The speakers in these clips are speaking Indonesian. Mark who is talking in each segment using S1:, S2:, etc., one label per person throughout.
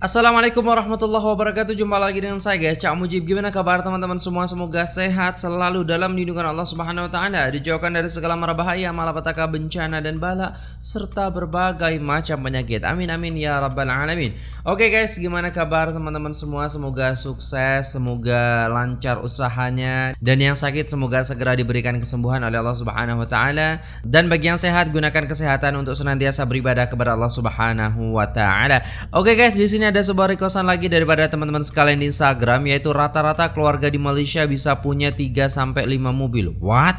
S1: Assalamualaikum warahmatullahi wabarakatuh. Jumpa lagi dengan saya guys. Cak Mujib Gimana kabar teman-teman semua? Semoga sehat selalu dalam lindungan Allah subhanahu wa ta'ala Dijauhkan dari segala mara bahaya Malapetaka bencana dan bala Serta berbagai macam penyakit. Amin amin ya rabbal alamin. Oke guys gimana kabar teman-teman semua? Semoga sukses Semoga lancar usahanya Dan yang sakit semoga segera diberikan kesembuhan oleh Allah subhanahu wa ta'ala. Dan bagi yang sehat gunakan kesehatan Untuk senantiasa beribadah kepada Allah subhanahu wa ta'ala. Oke guys di sini ada sebuah requestan lagi daripada teman-teman sekalian di Instagram yaitu rata-rata keluarga di Malaysia bisa punya 3 sampai 5 mobil. What?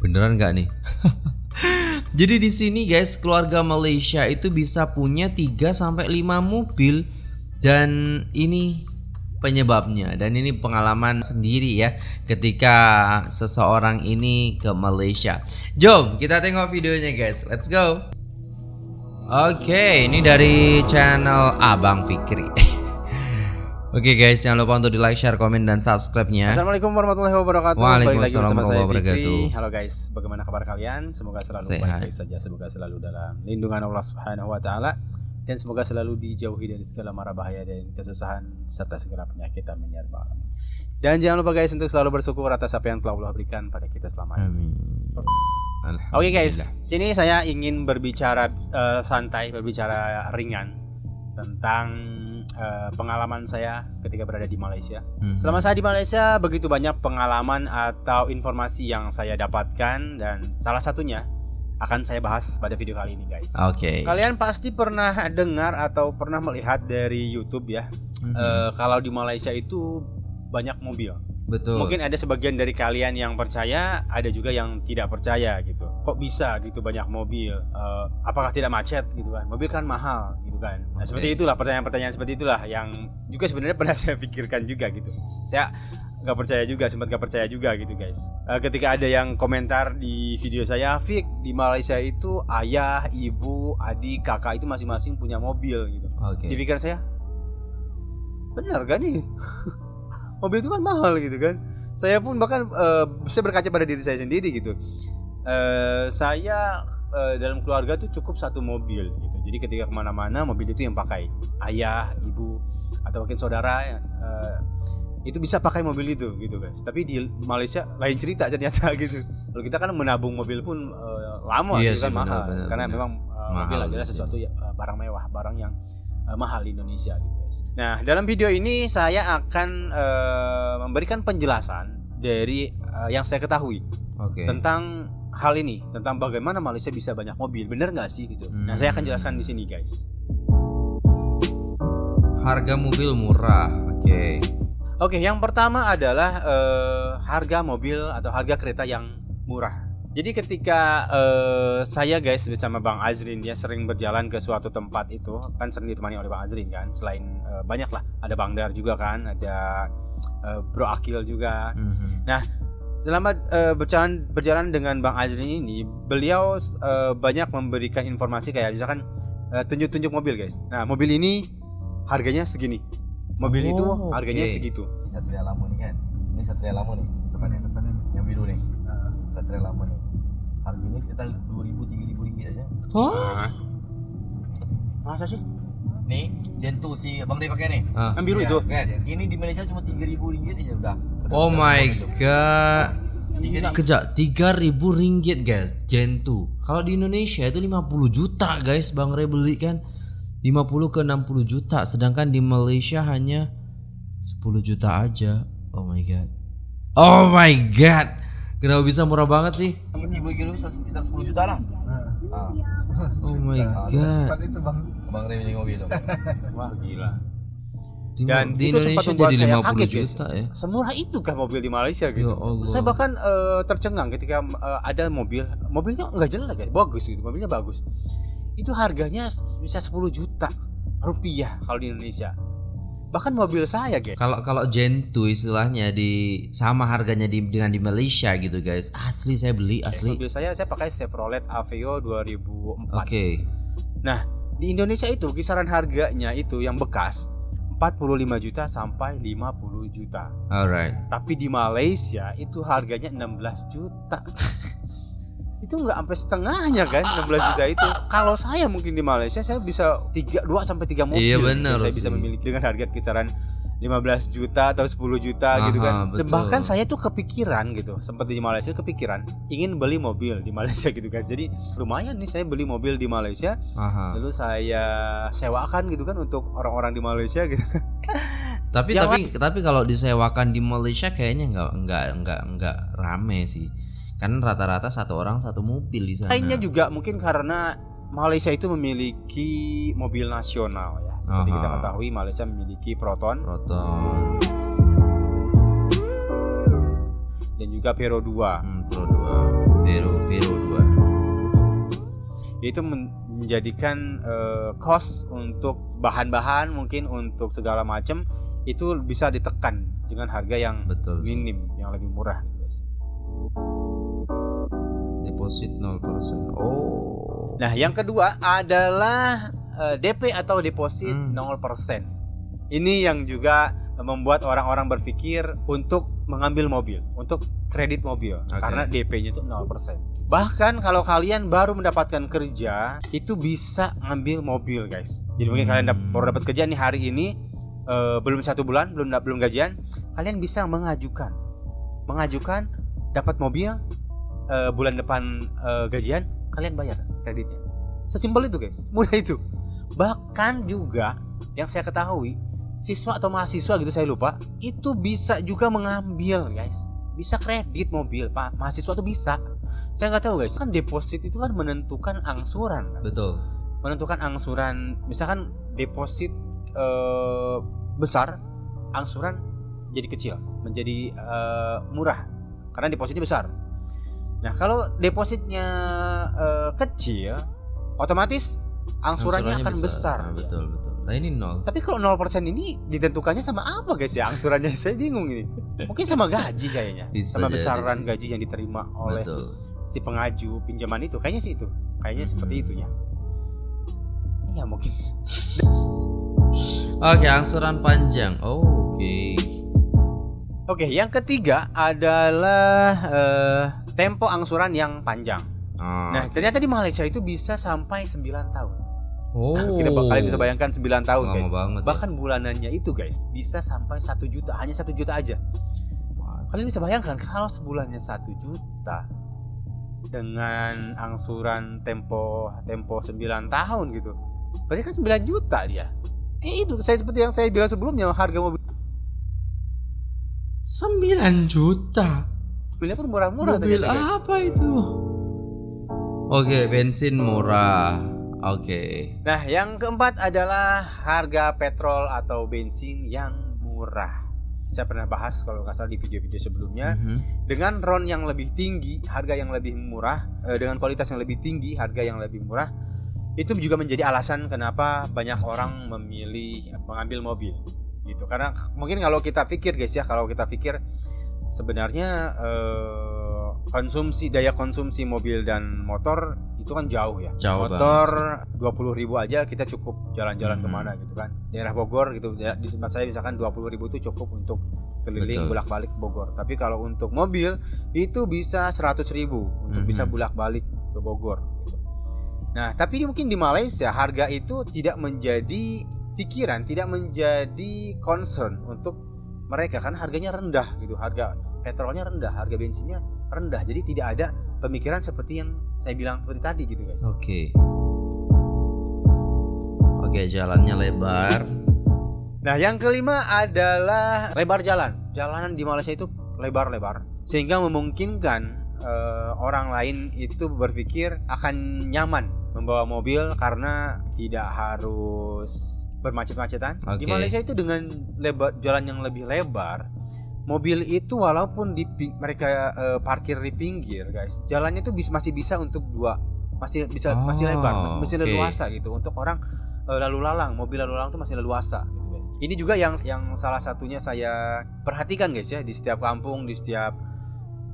S1: Beneran nggak nih? Jadi di sini guys, keluarga Malaysia itu bisa punya 3 sampai 5 mobil dan ini penyebabnya dan ini pengalaman sendiri ya ketika seseorang ini ke Malaysia. Jom kita tengok videonya guys. Let's go. Oke, ini dari channel Abang Fikri. Oke guys, jangan lupa untuk di like, share, komen, dan subscribe-nya.
S2: Assalamualaikum warahmatullahi wabarakatuh.
S1: Waalaikumsalam warahmatullahi wabarakatuh.
S2: Halo guys, bagaimana kabar kalian? Semoga selalu
S1: Sehat.
S2: baik saja, semoga selalu dalam lindungan Allah Subhanahu wa taala dan semoga selalu dijauhi dari segala mara bahaya dan kesusahan serta segala penyakit amin ya rabbal alamin. Dan jangan lupa guys untuk selalu bersyukur atas apa yang telah Allah berikan pada kita selama ini.
S1: Amin.
S2: Oke guys, sini saya ingin berbicara eh, santai, berbicara ringan tentang eh, pengalaman saya ketika berada di Malaysia.
S1: Hmm.
S2: Selama saya di Malaysia begitu banyak pengalaman atau informasi yang saya dapatkan dan salah satunya akan saya bahas pada video kali ini guys.
S1: Oke.
S2: Kalian pasti pernah dengar atau pernah melihat dari YouTube ya,
S1: Mhm.
S2: eh, kalau di Malaysia itu banyak mobil.
S1: Betul.
S2: Mungkin ada sebagian dari kalian yang percaya, ada juga yang tidak percaya gitu. Kok bisa gitu banyak mobil? Eh, apakah tidak macet gitu kan? Mobil kan mahal gitu kan. Nah,
S1: Oke.
S2: seperti itulah pertanyaan-pertanyaan seperti itulah yang juga sebenarnya pernah saya pikirkan juga gitu. Saya nggak percaya juga, sempat nggak percaya juga gitu guys. Eh, ketika ada yang komentar di video saya, Fik di Malaysia itu ayah, ibu, adik, kakak itu masing-masing punya mobil gitu.
S1: Oke.
S2: Di pikiran saya, benar gak nih? Mobil itu kan mahal gitu kan. Saya pun bahkan eh, saya berkaca pada diri saya sendiri gitu. Eh, saya eh, dalam keluarga tuh cukup satu mobil gitu. Jadi ketika ke mana-mana mobil itu yang pakai ayah, ibu, atau mungkin saudara eh, itu bisa pakai mobil itu gitu guys. Tapi di Malaysia lain cerita ternyata gitu. Kalau kita kan menabung mobil pun eh, lama
S1: Iya
S2: gitu kan
S1: sih,
S2: mahal
S1: benar,
S2: karena
S1: benar.
S2: memang eh,
S1: Mahal
S2: mobil adalah
S1: sini.
S2: sesuatu ya, barang mewah, barang yang eh, mahal di Indonesia gitu guys. Nah, dalam video ini saya akan eh, memberikan penjelasan dari eh, yang saya ketahui
S1: Oke.
S2: tentang hal ini, tentang bagaimana Malaysia bisa banyak mobil. Bener nggak sih gitu? Nah, saya akan
S1: Hmm.
S2: jelaskan di sini guys.
S1: Harga mobil murah. Oke.
S2: Oke, yang pertama adalah eh, harga mobil atau harga kereta yang murah. Jadi ketika eh, saya guys bersama Bang Azrin dia sering berjalan ke suatu tempat itu kan sering ditemani oleh Bang Azrin kan. Selain eh, banyak lah, ada Bang Dar juga kan, ada eh, Bro Akil juga.
S1: Mhm.
S2: Selama eh, berjalan berjalan dengan Bang Azrin ini, beliau eh, banyak memberikan informasi kayak misalkan tunjuk-tunjuk mobil guys. Nah, mobil ini harganya segini. Mobil itu
S1: Oh,
S2: harganya
S1: oke.
S2: segitu.
S3: Satria lama nih kan ini satria lama nih depannya depannya nih. yang biru nih satria lama nih harganya sekitar dua ribu tiga ribu ringgit aja
S1: Hah?
S2: Masa sih?
S3: nih Gento si abang Ray pakai nih
S1: Ah.
S2: Yang biru
S3: Iya,
S2: itu.
S3: kan ini di Malaysia cuma tiga ribu ringgit aja udah Udah
S1: Oh my
S3: mobil tuh.
S1: god.
S3: Tiga ribu.
S1: Kejap, 3000 ringgit guys, Gen 2. Kalau di Indonesia itu 50 juta guys, Bang Ray beli kan 50 ke 60 juta, sedangkan di Malaysia hanya 10 juta aja. Oh my god. Oh my god. Kenapa bisa murah banget sih?
S3: tiga tiga kilo bisa sekitar sepuluh juta lah ah.
S1: Oh my
S3: Ah,
S1: god.
S3: itu bang abang Ray punya mobil tuh
S2: Wah, gila.
S1: Di,
S2: Dan
S1: di
S2: itu sempat
S1: Indonesia
S2: membuat
S1: jadi
S2: saya
S1: 50
S2: kaget,
S1: juta ya.
S2: Semurah itu kah mobil di Malaysia
S1: Ya
S2: gitu?
S1: Allah.
S2: Saya bahkan eh, tercengang ketika eh, ada mobil, mobilnya nggak jelek guys, bagus gitu, mobilnya bagus. Itu harganya bisa 10 juta rupiah kalau di Indonesia. Bahkan mobil saya guys.
S1: Kalau kalau Gen 2 istilahnya di sama harganya di dengan di Malaysia gitu guys. Asli saya beli asli.
S2: Mobil saya saya pakai Chevrolet Aveo 2004.
S1: Oke.
S2: Di Indonesia itu kisaran harganya itu yang bekas 45 juta sampai 50 juta.
S1: Alright.
S2: Tapi di Malaysia itu harganya 16 juta. itu nggak sampai setengahnya kan 16 juta itu kalau saya mungkin di Malaysia saya bisa tiga dua sampai tiga mobil
S1: Iya,
S2: gitu.
S1: bener
S2: saya bisa
S1: sih.
S2: memiliki dengan harga kisaran 15 juta atau 10 juta gitu
S1: Aha,
S2: kan
S1: betul.
S2: bahkan saya tuh kepikiran gitu sempat di Malaysia kepikiran ingin beli mobil di Malaysia gitu guys jadi lumayan nih saya beli mobil di Malaysia
S1: Aha.
S2: lalu saya sewakan gitu kan untuk orang-orang di Malaysia gitu
S1: Tapi
S2: Yang
S1: tapi tapi kalau disewakan di Malaysia kayaknya nggak nggak nggak nggak rame sih. Kan rata-rata satu orang satu mobil di sana.
S2: Lainnya juga mungkin karena Malaysia itu memiliki mobil nasional ya. Seperti kita
S1: Aha.
S2: ketahui Malaysia memiliki Proton
S1: Proton,
S2: dan juga Vero 2.
S1: hmm, Pro 2, Vero, Vero 2.
S2: Itu men- menjadikan eh, cost untuk bahan-bahan mungkin untuk segala macam itu bisa ditekan dengan harga yang
S1: Betul.
S2: minim, yang lebih murah gitu guys.
S1: Deposit 0%. Oh.
S2: Nah, yang kedua adalah eh, DP atau deposit
S1: Hmm.
S2: 0%. Ini yang juga membuat orang-orang berpikir untuk mengambil mobil, untuk kredit mobil
S1: Oke.
S2: karena DP-nya itu 0%. Bahkan kalau kalian baru mendapatkan kerja, itu bisa ngambil mobil, guys. Jadi mungkin kalian dap-
S1: Hmm.
S2: baru dapat kerja nih hari ini eh, belum satu bulan, belum belum gajian, kalian bisa mengajukan. Mengajukan dapat mobil eh, bulan depan eh, gajian, kalian bayar kreditnya. Sesimpel itu, guys. Mudah itu. Bahkan juga yang saya ketahui, siswa atau mahasiswa gitu saya lupa, itu bisa juga mengambil, guys. Bisa kredit mobil, Pak. Mahasiswa tuh bisa. Saya nggak tahu, guys. Kan deposit itu kan menentukan angsuran. kan?
S1: Betul.
S2: Menentukan angsuran, misalkan deposit eh, besar, angsuran jadi kecil, menjadi eh, murah karena depositnya besar. Nah, kalau depositnya eh, kecil, otomatis angsurannya, akan besar.
S1: Ah, betul, betul. Nah, ini nol.
S2: Tapi kalau 0% ini ditentukannya sama apa guys ya angsurannya? Saya bingung ini. Mungkin sama gaji kayaknya.
S1: Bisa
S2: sama besaran
S1: sih.
S2: gaji yang diterima oleh
S1: Betul.
S2: si pengaju pinjaman itu. Kayaknya sih itu. Kayaknya
S1: Hmm.
S2: seperti itu ya. Iya mungkin.
S1: Oke, angsuran panjang. Oh, Oke.
S2: Oke, yang ketiga adalah eh, tempo angsuran yang panjang.
S1: Ah,
S2: Nah, ternyata di Malaysia itu bisa sampai 9 tahun.
S1: oh.
S2: Kita kalian bisa bayangkan 9 tahun
S1: Lama
S2: guys.
S1: banget. ya.
S2: Bahkan bulanannya itu guys bisa sampai satu juta, hanya satu juta aja.
S1: Wah,
S2: Kalian bisa bayangkan kalau sebulannya satu juta dengan angsuran tempo tempo 9 tahun gitu. Berarti kan 9 juta dia. Eh itu saya seperti yang saya bilang sebelumnya harga mobil
S1: 9 juta.
S2: Mobilnya pun murah-murah
S1: Mobil
S2: guys.
S1: apa itu? Oke, bensin murah. Oke.
S2: Nah, yang keempat adalah harga petrol atau bensin yang murah. Saya pernah bahas kalau nggak salah di video-video sebelumnya.
S1: Mhm.
S2: Dengan RON yang lebih tinggi, harga yang lebih murah, eh, dengan kualitas yang lebih tinggi, harga yang lebih murah, itu juga menjadi alasan kenapa banyak orang memilih mengambil mobil. Gitu. Karena mungkin kalau kita pikir guys ya, kalau kita pikir sebenarnya eh, konsumsi daya konsumsi mobil dan motor itu kan jauh ya.
S1: Jauh
S2: motor 20.000 ribu aja kita cukup jalan-jalan
S1: Mhm.
S2: ke mana gitu kan. Daerah Bogor gitu da- di tempat saya misalkan 20.000 ribu itu cukup untuk keliling bolak-balik Bogor. Tapi kalau untuk mobil itu bisa 100.000 ribu untuk
S1: Mhm.
S2: bisa bolak-balik ke Bogor. Gitu. Nah, tapi mungkin di Malaysia harga itu tidak menjadi pikiran, tidak menjadi concern untuk mereka kan harganya rendah gitu. Harga petrolnya rendah, harga bensinnya rendah. Jadi tidak ada pemikiran seperti yang saya bilang seperti tadi gitu guys.
S1: Oke. Oke, jalannya lebar.
S2: Nah, yang kelima adalah lebar jalan. Jalanan di Malaysia itu lebar-lebar sehingga memungkinkan eh, orang lain itu berpikir akan nyaman membawa mobil karena tidak harus bermacet-macetan. Di
S1: Oke.
S2: Malaysia itu dengan lebar jalan yang lebih lebar, mobil itu walaupun di mereka eh, parkir di pinggir, guys, jalannya itu bis- masih bisa untuk dua masih bisa masih
S1: Oh,
S2: lebar, masih, masih
S1: oke.
S2: leluasa gitu untuk orang eh, lalu lalang, mobil lalu lalang itu masih leluasa gitu guys. Ini juga yang yang salah satunya saya perhatikan guys ya di setiap kampung, di setiap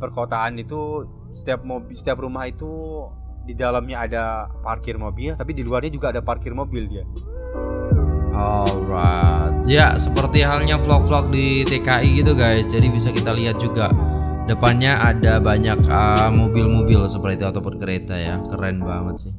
S2: perkotaan itu setiap mobil setiap rumah itu di dalamnya ada parkir mobil, tapi di luarnya juga ada parkir mobil dia.
S1: Alright. Ya, seperti halnya vlog-vlog di TKI gitu guys. Jadi bisa kita lihat juga Depannya ada banyak ah, mobil-mobil seperti itu ataupun kereta ya. Keren banget sih.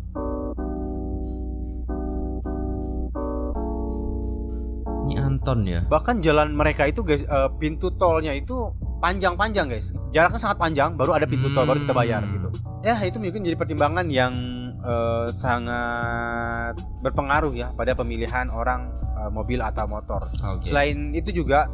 S1: Ini Anton ya.
S2: Bahkan jalan mereka itu guys, eh, pintu tolnya itu panjang-panjang guys. Jaraknya sangat panjang, baru ada pintu tol, baru kita bayar
S1: Hmm.
S2: gitu. Ya itu mungkin jadi pertimbangan yang eh, sangat berpengaruh ya pada pemilihan orang eh, mobil atau motor.
S1: Oke.
S2: Selain itu juga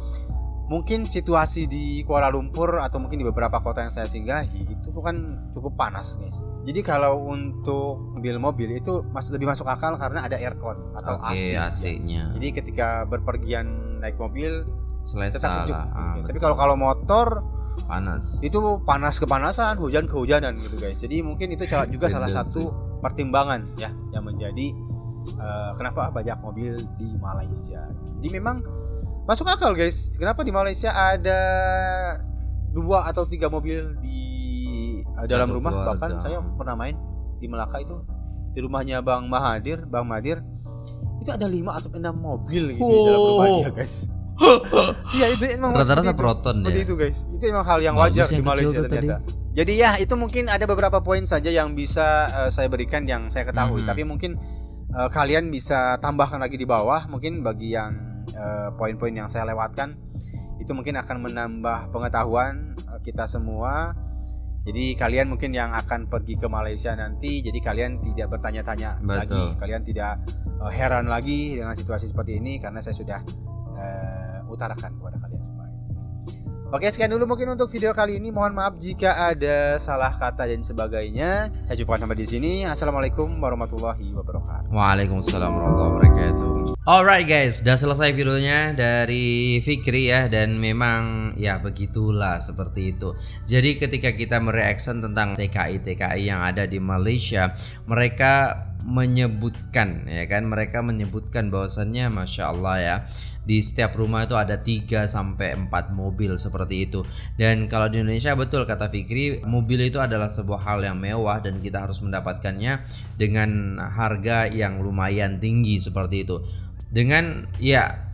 S2: mungkin situasi di Kuala Lumpur atau mungkin di beberapa kota yang saya singgahi itu kan cukup panas guys. Jadi kalau untuk mobil-mobil itu mas lebih masuk akal karena ada aircon atau
S1: Oke,
S2: AC.
S1: AC-nya.
S2: Jadi ketika berpergian naik mobil tetap
S1: Selesa
S2: sejuk.
S1: lah. Ah,
S2: Tapi
S1: betul.
S2: kalau kalau motor
S1: panas.
S2: itu panas kepanasan, hujan kehujanan gitu guys. Jadi mungkin itu juga salah satu pertimbangan ya yang menjadi eh, kenapa banyak mobil di Malaysia. Jadi memang masuk akal guys. Kenapa di Malaysia ada dua atau tiga mobil di eh, dalam
S1: Satu
S2: rumah?
S1: keluarga.
S2: Bahkan saya pernah main di Melaka itu di rumahnya Bang Mahathir, Bang Mahathir itu ada lima atau enam mobil gitu di dalam
S1: Wow.
S2: rumahnya guys. Iya itu emang
S1: Rata-rata proton ya.
S2: itu guys. Itu emang hal yang
S1: Bagus
S2: wajar
S1: yang
S2: di Malaysia
S1: tadi.
S2: Jadi ya itu mungkin ada beberapa poin saja yang bisa eh, saya berikan yang saya ketahui.
S1: Mhm.
S2: Tapi mungkin eh, kalian bisa tambahkan lagi di bawah. Mungkin bagi yang eh, poin-poin yang saya lewatkan itu mungkin akan menambah pengetahuan eh, kita semua. Jadi kalian mungkin yang akan pergi ke Malaysia nanti, jadi kalian tidak bertanya-tanya lagi, kalian tidak eh, heran lagi dengan situasi seperti ini karena saya sudah eh, utarakan kepada kalian semua. Oke, sekian dulu mungkin untuk video kali ini. Mohon maaf jika ada salah kata dan sebagainya. Saya cukupkan sampai di sini. Assalamualaikum warahmatullahi wabarakatuh.
S1: Waalaikumsalam warahmatullahi wabarakatuh. Alright guys, udah selesai videonya dari Fikri ya dan memang ya begitulah seperti itu. Jadi ketika kita mereaction tentang TKI TKI yang ada di Malaysia, mereka menyebutkan ya kan? Mereka menyebutkan bahwasannya masya Allah ya di setiap rumah itu ada 3 sampai 4 mobil seperti itu. Dan kalau di Indonesia betul kata Fikri mobil itu adalah sebuah hal yang mewah dan kita harus mendapatkannya dengan harga yang lumayan tinggi seperti itu. Dengan ya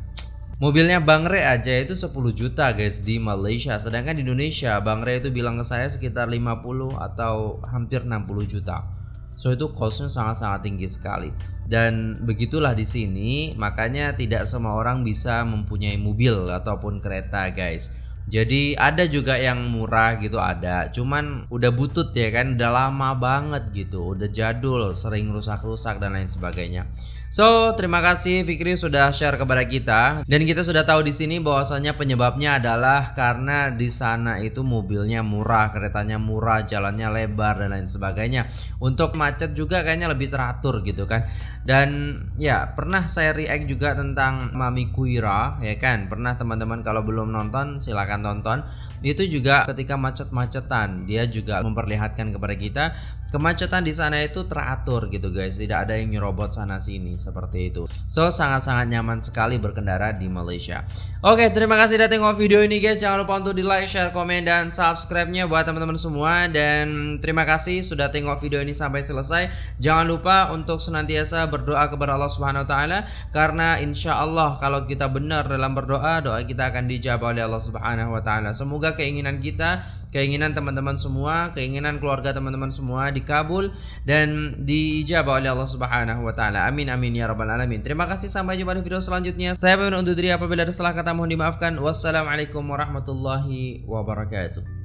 S1: Mobilnya Bang Re aja itu 10 juta guys di Malaysia. Sedangkan di Indonesia Bang Re itu bilang ke saya sekitar 50 atau hampir 60 juta So itu costnya sangat-sangat tinggi sekali. Dan begitulah di sini Makanya tidak semua orang bisa mempunyai mobil ataupun kereta guys. Jadi ada juga yang murah gitu ada. Cuman udah butut ya kan Udah lama banget gitu Udah jadul Sering rusak-rusak dan lain sebagainya So, terima kasih Fikri sudah share kepada kita dan kita sudah tahu di sini bahwasanya penyebabnya adalah karena di sana itu mobilnya murah, keretanya murah, jalannya lebar dan lain sebagainya. Untuk macet juga kayaknya lebih teratur gitu kan. Dan ya, pernah saya react juga tentang Mami Kuira ya kan. Pernah teman-teman kalau belum nonton silakan tonton. Itu juga ketika macet-macetan dia juga memperlihatkan kepada kita kemacetan di sana itu teratur gitu guys. Tidak ada yang nyerobot sana sini seperti itu. So sangat-sangat nyaman sekali berkendara di Malaysia. Oke terima kasih sudah tengok video ini guys. Jangan lupa untuk di like share komen dan subscribe nya buat teman-teman semua. Dan terima kasih sudah tengok video ini sampai selesai. Jangan lupa untuk senantiasa berdoa kepada Allah Subhanahu Wa Taala karena insya Allah kalau kita benar dalam berdoa doa kita akan dijawab oleh Allah Subhanahu Wa Taala. Semoga keinginan kita keinginan teman-teman semua, keinginan keluarga teman-teman semua dikabul dan diijabah oleh Allah Subhanahu wa taala. Amin amin ya rabbal alamin. Terima kasih sampai jumpa di video selanjutnya. Saya pamit undur diri apabila ada salah kata mohon dimaafkan. Wassalamualaikum warahmatullahi wabarakatuh.